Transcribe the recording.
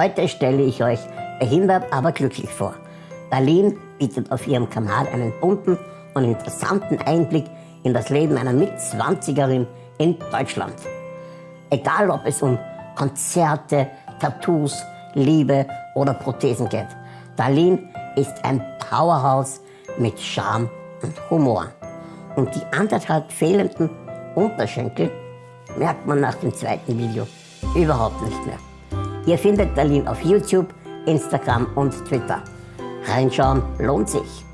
Heute stelle ich euch behindert, aber glücklich vor. Darlene bietet auf ihrem Kanal einen bunten und interessanten Einblick in das Leben einer Mitzwanzigerin in Deutschland. Egal ob es um Konzerte, Tattoos, Liebe oder Prothesen geht. Darlene ist ein Powerhouse mit Charme und Humor. Und die anderthalb fehlenden Unterschenkel merkt man nach dem zweiten Video überhaupt nicht mehr. Ihr findet Darlene auf YouTube, Instagram und Twitter. Reinschauen lohnt sich.